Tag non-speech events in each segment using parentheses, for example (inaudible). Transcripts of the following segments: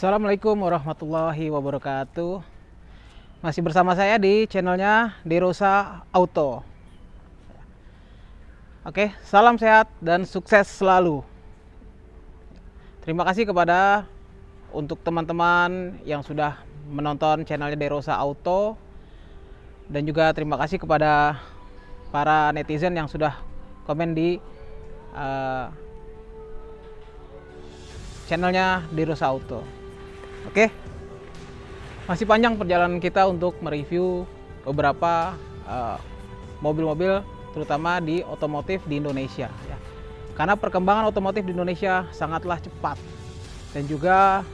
Assalamualaikum warahmatullahi wabarakatuh. Masih bersama saya di channelnya Derosa Auto. Oke, salam sehat dan sukses selalu. Terima kasih kepada untuk teman-teman yang sudah menonton channelnya Derosa Auto. Dan juga terima kasih kepada para netizen yang sudah komen di uh, channelnya Derosa Auto. Oke, masih panjang perjalanan kita untuk mereview beberapa uh, mobil-mobil uh, terutama di otomotif di Indonesia. Ya. Karena perkembangan otomotif di Indonesia sangatlah cepat dan juga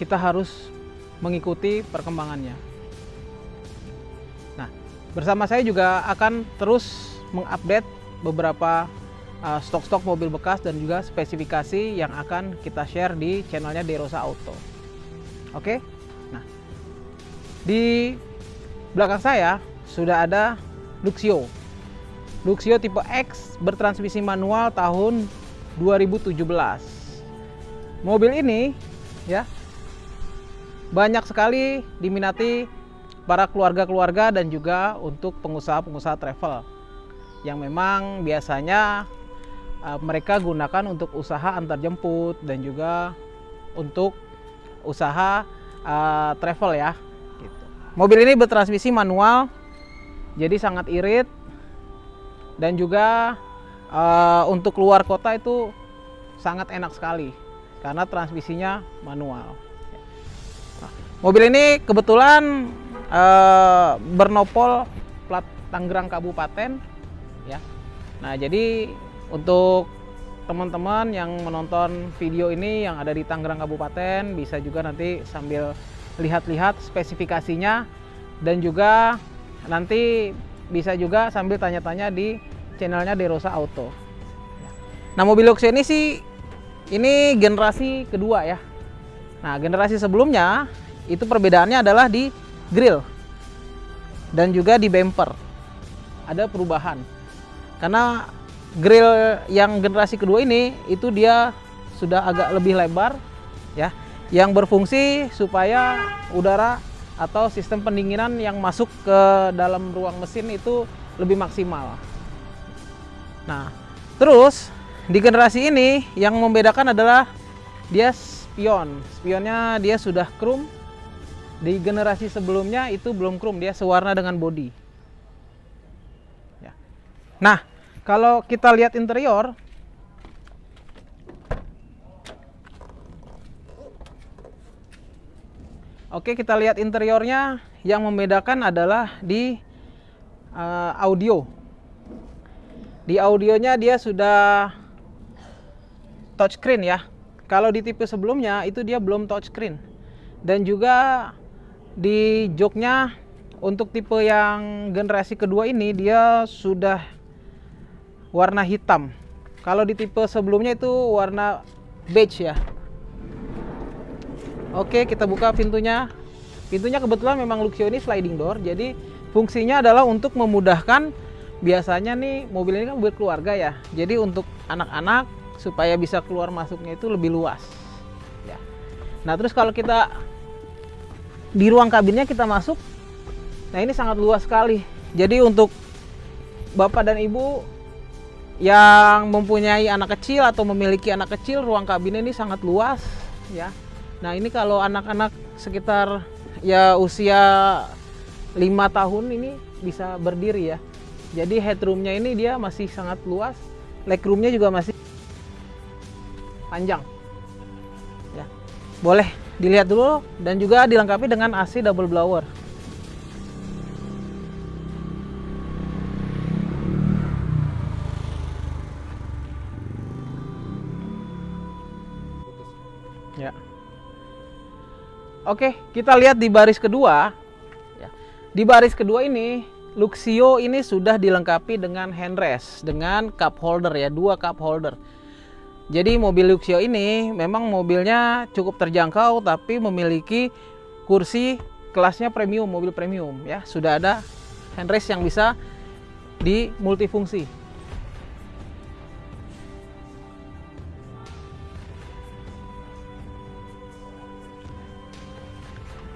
kita harus mengikuti perkembangannya. Nah, bersama saya juga akan terus mengupdate beberapa uh, stok-stok uh, mobil bekas dan juga spesifikasi yang akan kita share di channelnya Derosa Auto. Oke, nah di belakang saya sudah ada Luxio. Luxio tipe X bertransmisi manual tahun 2017. Mobil ini ya banyak sekali diminati para keluarga-keluarga dan juga untuk pengusaha-pengusaha travel yang memang biasanya uh, mereka gunakan untuk usaha antar jemput dan juga untuk usaha uh, travel ya. Gitu. Mobil ini bertransmisi manual, jadi sangat irit dan juga uh, untuk keluar kota itu sangat enak sekali karena transmisinya manual. Mobil ini kebetulan uh, bernopol plat Tangerang Kabupaten ya. Nah, jadi untuk teman-teman yang menonton video ini yang ada di Tangerang Kabupaten bisa juga nanti sambil lihat-lihat spesifikasinya dan juga nanti bisa juga sambil tanya-tanya di channelnya Derosa Auto. Nah mobil Luxio ini sih ini generasi kedua ya. Nah generasi sebelumnya itu perbedaannya adalah di grill dan juga di bumper ada perubahan karena grill yang generasi kedua ini itu dia sudah agak lebih lebar ya yang berfungsi supaya udara atau sistem pendinginan yang masuk ke dalam ruang mesin itu lebih maksimal. Nah, terus di generasi ini yang membedakan adalah dia spion. Spionnya dia sudah chrome di generasi sebelumnya itu belum chrome, dia sewarna dengan body. Ya. Nah, kalau kita lihat interior, Oke, kita lihat interiornya. Yang membedakan adalah di uh, audio. Di audionya dia sudah touchscreen ya. Kalau di tipe sebelumnya itu dia belum touchscreen. Dan juga di joknya untuk tipe yang generasi kedua ini dia sudah warna hitam. Kalau di tipe sebelumnya itu warna beige ya. Oke, kita buka pintunya. Pintunya kebetulan memang Luxio ini sliding door, jadi fungsinya adalah untuk memudahkan biasanya nih mobil ini kan buat keluarga ya. Jadi untuk anak-anak supaya bisa keluar masuknya itu lebih luas. Ya. Nah, terus kalau kita di ruang kabinnya kita masuk nah ini sangat luas sekali jadi untuk bapak dan ibu yang mempunyai anak kecil atau memiliki anak kecil ruang kabin ini sangat luas ya. Nah ini kalau anak-anak sekitar ya usia lima tahun ini bisa berdiri ya. Jadi headroomnya ini dia masih sangat luas legroomnya juga masih panjang ya. Boleh dilihat dulu dan juga dilengkapi dengan AC double blower oke kita lihat di baris kedua ya. di baris kedua ini Luxio ini sudah dilengkapi dengan handrest dengan cup holder ya dua cup holder jadi mobil Luxio ini memang mobilnya cukup terjangkau tapi memiliki kursi kelasnya premium, mobil premium ya. Sudah ada handrest yang bisa di multifungsi.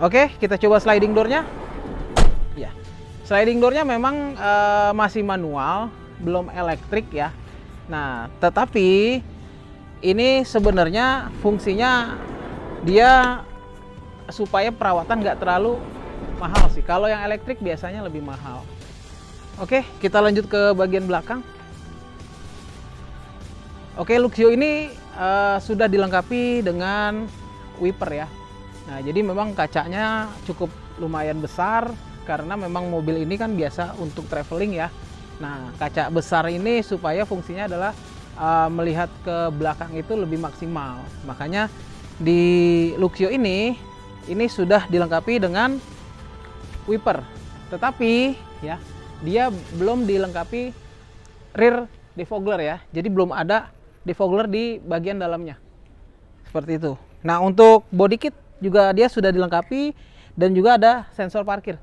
Oke, kita coba sliding doornya. Ya, sliding doornya memang uh, masih manual, belum elektrik ya. Nah, tetapi ini sebenarnya fungsinya dia supaya perawatan nggak terlalu mahal sih. Kalau yang elektrik biasanya lebih mahal. Oke, kita lanjut ke bagian belakang. Oke, Luxio ini uh, sudah dilengkapi dengan wiper ya. Nah, jadi memang kacanya cukup lumayan besar karena memang mobil ini kan biasa untuk traveling ya. Nah, kaca besar ini supaya fungsinya adalah uh, melihat ke belakang itu lebih maksimal. Makanya di Luxio ini ini sudah dilengkapi dengan wiper. Tetapi ya, dia belum dilengkapi rear defogler ya. Jadi belum ada defogler di bagian dalamnya. Seperti itu. Nah, untuk body kit juga dia sudah dilengkapi dan juga ada sensor parkir.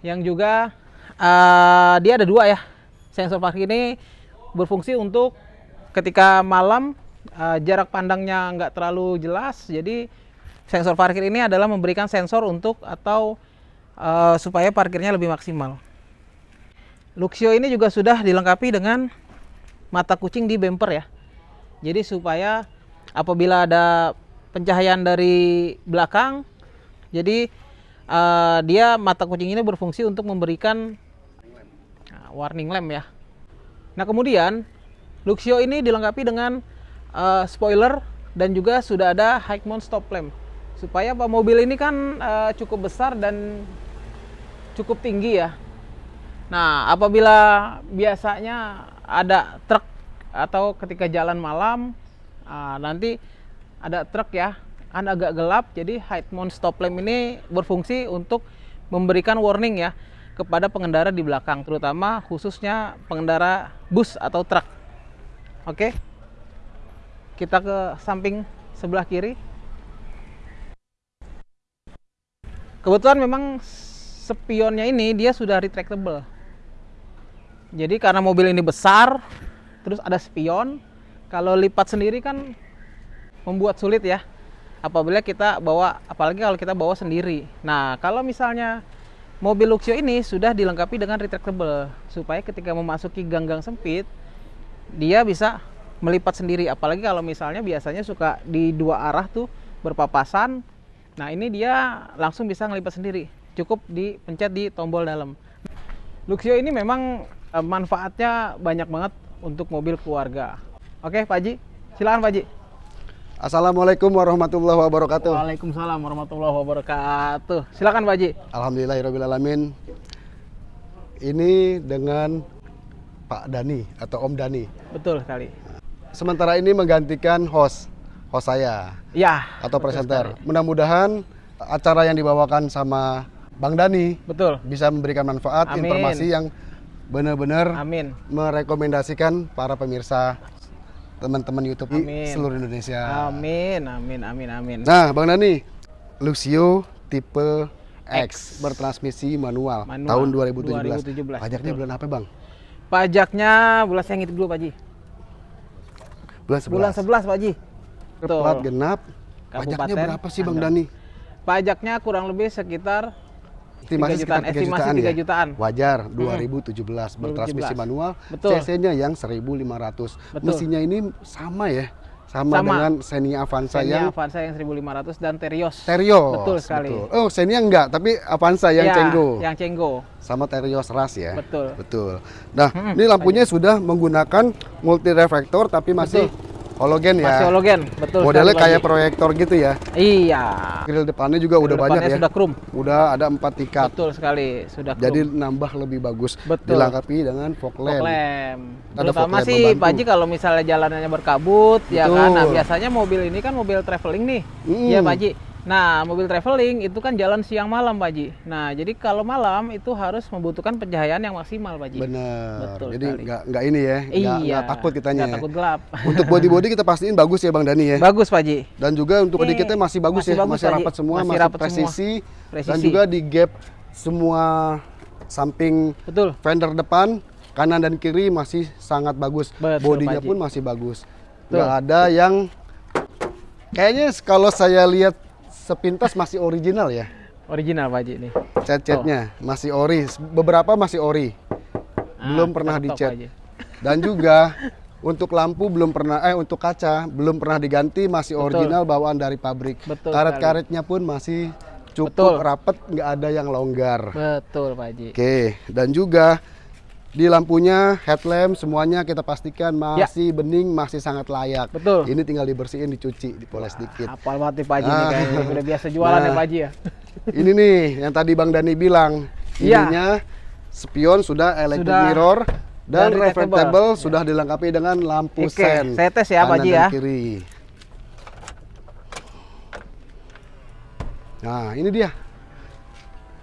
Yang juga uh, dia ada dua ya. Sensor parkir ini berfungsi untuk ketika malam uh, jarak pandangnya nggak terlalu jelas. Jadi sensor parkir ini adalah memberikan sensor untuk atau uh, supaya parkirnya lebih maksimal. Luxio ini juga sudah dilengkapi dengan mata kucing di bumper ya. Jadi supaya apabila ada pencahayaan dari belakang, jadi uh, dia mata kucing ini berfungsi untuk memberikan uh, warning lamp ya. Nah kemudian Luxio ini dilengkapi dengan uh, spoiler dan juga sudah ada high mount stop lamp supaya pak mobil ini kan uh, cukup besar dan cukup tinggi ya. Nah apabila biasanya ada truk atau ketika jalan malam uh, nanti ada truk ya kan agak gelap jadi high mount stop lamp ini berfungsi untuk memberikan warning ya kepada pengendara di belakang terutama khususnya pengendara bus atau truk. Oke kita ke samping sebelah kiri. Kebetulan memang spionnya ini dia sudah retractable. Jadi karena mobil ini besar, terus ada spion, kalau lipat sendiri kan membuat sulit ya. Apabila kita bawa, apalagi kalau kita bawa sendiri. Nah, kalau misalnya mobil Luxio ini sudah dilengkapi dengan retractable supaya ketika memasuki gang-gang sempit dia bisa melipat sendiri. Apalagi kalau misalnya biasanya suka di dua arah tuh berpapasan. Nah, ini dia langsung bisa ngelipat sendiri. Cukup dipencet di tombol dalam. Luxio ini memang Eh, manfaatnya banyak banget untuk mobil keluarga. Oke, Pak Haji, silakan Pak Haji. Assalamualaikum warahmatullahi wabarakatuh. Waalaikumsalam warahmatullahi wabarakatuh. Silakan Pak Haji. Alhamdulillahirobbilalamin. Ini dengan Pak Dani atau Om Dani. Betul sekali. Sementara ini menggantikan host, host saya. Ya. Atau presenter. Mudah-mudahan acara yang dibawakan sama Bang Dani betul bisa memberikan manfaat Amin. informasi yang benar-benar merekomendasikan para pemirsa teman-teman YouTube amin. seluruh Indonesia. Amin, amin, amin, amin. Nah, Bang Dani, Luxio tipe X, X bertransmisi manual, manual tahun 2017. 2017. Pajaknya Betul. bulan apa, Bang? Pajaknya bulan saya ngitung dulu, Pak Ji. Bulan 11. Bulan 11, Pak Ji. Betul. Plat genap. Pajaknya berapa sih, Bang Dani? Pajaknya kurang lebih sekitar estimasi 3 jutaan, 3 estimasi jutaan, 3 ya? jutaan. Wajar 2017 hmm. bertransmisi manual. CC-nya yang 1500. Betul. Mesinnya ini sama ya. Sama, sama. dengan Xenia Avanza Xenia yang Avanza yang 1500 dan Terios. Terios. Betul sekali. Betul. Oh, Xenia enggak, tapi Avanza yang ya, Cenggo. Yang Cenggo. Sama Terios Ras ya. Betul. Betul. Nah, hmm, ini lampunya aja. sudah menggunakan multi reflektor tapi masih Betul Hologen ya. Masih hologen, betul. Modelnya kayak lagi. proyektor gitu ya. Iya. Grill depannya juga Grill udah banyak ya. sudah krum. Udah ada empat tingkat. Betul sekali, sudah krum. Jadi nambah lebih bagus. Betul. Dilengkapi dengan fog lamp. Fog lamp. Ada Terutama sih Pak Haji kalau misalnya jalanannya berkabut, betul. ya kan. Nah, biasanya mobil ini kan mobil traveling nih. Hmm. Ya Pak Haji Nah, mobil traveling itu kan jalan siang malam, Pak Ji. Nah, jadi kalau malam itu harus membutuhkan pencahayaan yang maksimal, Pak Ji. Benar. Betul jadi nggak nggak ini ya, nggak iya, takut kitanya. Nggak ya. takut gelap. Untuk body body kita pastiin bagus ya, Bang Dani ya. Bagus, Pak Ji. Dan juga untuk body kita masih bagus masih ya, bagus, masih rapat semua, masih, masih rapat presisi, semua. presisi. Dan juga di gap semua samping Betul. fender depan, kanan dan kiri masih sangat bagus. Betul, Bodinya pun masih bagus. Nggak ada yang kayaknya kalau saya lihat sepintas masih original ya. Original Pak Haji nih. Cat-catnya masih ori, beberapa masih ori. Belum Ah, pernah dicat. Dan juga untuk lampu belum pernah eh untuk kaca belum pernah diganti masih Betul. original bawaan dari pabrik. Karet-karetnya pun masih cukup Betul. rapet, nggak ada yang longgar. Betul Pak Haji. Oke, dan juga di lampunya headlamp semuanya kita pastikan masih bening, masih sangat layak. Ya. Betul. Ini tinggal dibersihin, dicuci, dipoles dikit. Apal banget nih Pak Haji nih Ah. kayaknya. Udah biasa jualan ya Nah. Pak Haji ya. Ini nih yang tadi Bang Dani bilang, ininya spion sudah electric Sudah. mirror dan Dan reflectable retractable. sudah dilengkapi dengan lampu Oke, sen. saya tes ya, Pak Haji ya. Kiri. Nah, ini dia.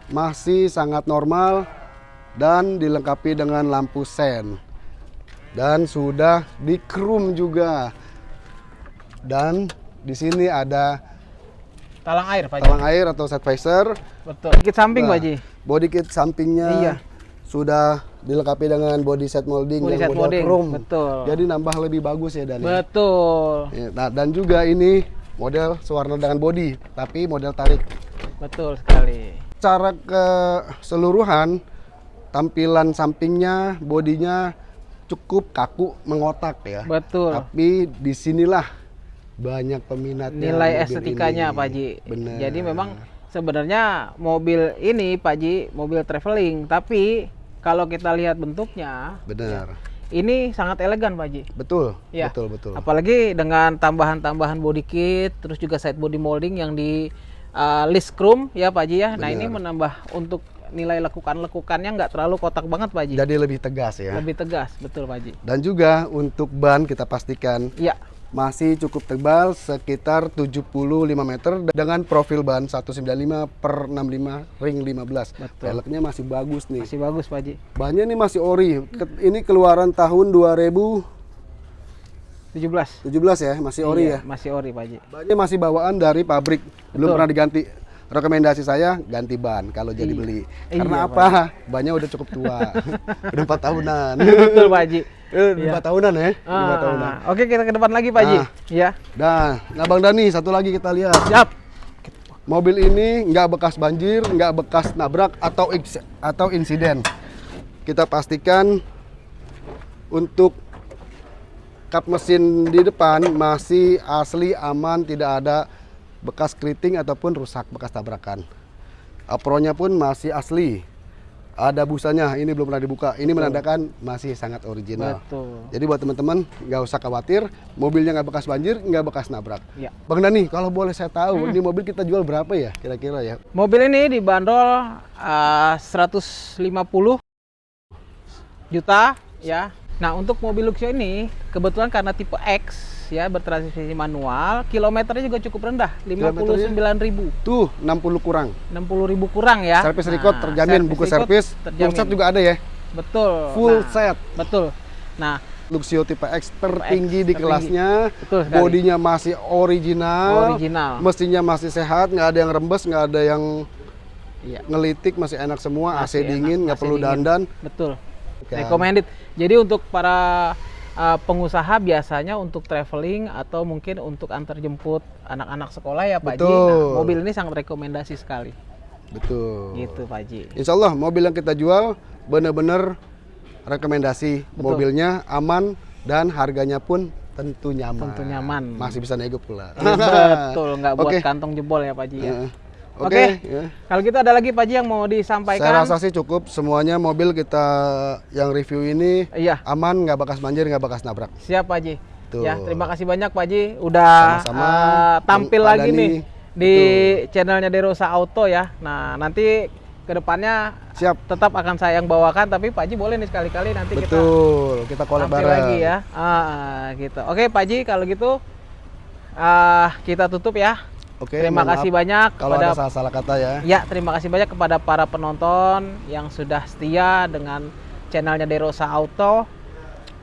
Masih sangat normal dan dilengkapi dengan lampu sen. Dan sudah di chrome juga. Dan di sini ada Talang air Pak talang air atau set visor. Betul. Dikit samping Nah, Pak Haji. Body kit sampingnya Iya. sudah dilengkapi dengan body set molding Body yang set model molding, chrome. betul. Jadi nambah lebih bagus ya Dani. Betul. Ya, Nah, dan juga ini model sewarna dengan body, tapi model tarik. Betul sekali. Cara keseluruhan tampilan sampingnya, bodinya cukup kaku mengotak ya. Betul. Tapi di sinilah banyak peminatnya. Nilai estetikanya ini. Pak Haji. Bener. Jadi memang sebenarnya mobil ini Pak Haji mobil traveling, tapi kalau kita lihat bentuknya benar. ini sangat elegan Pak Haji. Betul, Ya. betul, betul. Apalagi dengan tambahan-tambahan body kit, terus juga side body molding yang di uh, list chrome ya Pak Haji ya. Nah ini Benar. menambah untuk nilai lekukan-lekukannya nggak terlalu kotak banget Pak Haji. Jadi lebih tegas ya. Lebih tegas, betul Pak Haji. Dan juga untuk ban kita pastikan Iya, masih cukup tebal sekitar 75 meter dengan profil ban 195 per 65 ring 15. Betul. Peleknya masih bagus nih. masih bagus Pak Haji. Bannya ini masih ori. Ini keluaran tahun 2017 17. ya, masih ori Iya, ya. Masih ori Pak Haji. Bannya masih bawaan dari pabrik, belum Betul. pernah diganti. Rekomendasi saya ganti ban kalau jadi Iya. beli. Iya, Karena Pak apa? Bannya udah cukup tua. (laughs) udah 4 tahunan. (laughs) betul Pak Haji. Iya. empat tahunan ya, tahunan. Ah, Oke kita ke depan lagi Pak Haji. Nah. Ya, Nah, nah Bang Dani, satu lagi kita lihat. siap. Mobil ini nggak bekas banjir, nggak bekas nabrak atau atau insiden. Kita pastikan untuk kap mesin di depan masih asli aman, tidak ada bekas keriting ataupun rusak bekas tabrakan. Apronya pun masih asli. Ada busanya, ini belum pernah dibuka. Ini menandakan masih sangat original. Betul. Jadi buat teman-teman nggak usah khawatir, mobilnya nggak bekas banjir, nggak bekas nabrak. Ya. Bang Dani, kalau boleh saya tahu, ini mobil kita jual berapa ya kira-kira ya? Mobil ini dibanderol uh, 150 juta ya. Nah, untuk mobil Luxio ini kebetulan karena tipe X ya bertransmisi manual, kilometernya juga cukup rendah, 59.000. Tuh 60 kurang. 60.000 kurang ya. Servis record Nah, terjamin, buku record servis, full set juga ada ya. Betul. Full Nah, set. Betul. Nah, Luxio tipe X tertinggi di tertinggi. kelasnya. Betul sekali. Bodinya masih original. Original. Mesinnya masih sehat, nggak ada yang rembes, nggak ada yang iya. ngelitik, masih enak semua. Masih AC dingin, enak, nggak AC perlu dingin. dandan. Betul. Kan. Recommended. Jadi untuk para uh, pengusaha biasanya untuk traveling atau mungkin untuk antar jemput anak-anak sekolah ya Pak Ji. Nah, mobil ini sangat rekomendasi sekali. Betul. Gitu Pak Ji. Insya Allah mobil yang kita jual benar-benar rekomendasi Betul. mobilnya aman dan harganya pun tentu nyaman. Tentu nyaman. Masih bisa nego pula. Iya, Betul, (laughs) nggak buat Oke. kantong jebol ya Pak Ji ya. Heeh. Oke. Oke. ya. Kalau gitu ada lagi Pak Ji yang mau Saya disampaikan? rasa sih cukup semuanya mobil kita yang review ini Iya, aman, nggak bekas banjir, nggak bekas nabrak. siap Pak Ji. Tuh. Ya, terima kasih banyak Pak Ji udah Sama-sama. uh, tampil lagi Dani. nih di channelnya Derosa Auto ya. Nah, nanti ke depannya Siap. tetap akan saya yang bawakan tapi Pak Ji boleh nih sekali-kali nanti kita Betul. Kita collab tampil bareng. lagi ya. Ah, gitu. Oke Pak Ji kalau gitu ah, kita tutup ya. Oke. terima kasih banyak Kalau kepada ada salah-salah kata ya. ya terima kasih banyak kepada para penonton yang sudah setia dengan channelnya Derosa Auto.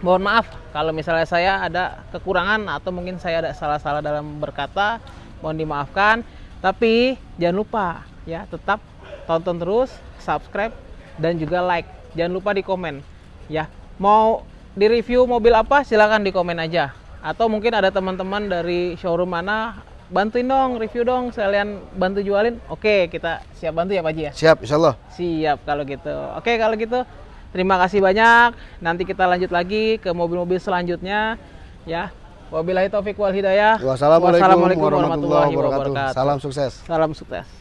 Mohon maaf kalau misalnya saya ada kekurangan atau mungkin saya ada salah-salah dalam berkata, mohon dimaafkan. Tapi jangan lupa ya tetap tonton terus, subscribe dan juga like. Jangan lupa di komen ya. Mau di review mobil apa silahkan di komen aja. Atau mungkin ada teman-teman dari showroom mana bantuin dong, review dong, sekalian bantu jualin. Oke, kita siap bantu ya Pak Haji ya. Siap, insya Allah. Siap kalau gitu. Oke, kalau gitu terima kasih banyak. Nanti kita lanjut lagi ke mobil-mobil selanjutnya ya. Wabillahi taufik wal hidayah. Wassalamualaikum warahmatullahi wabarakatuh. Salam sukses. Salam sukses.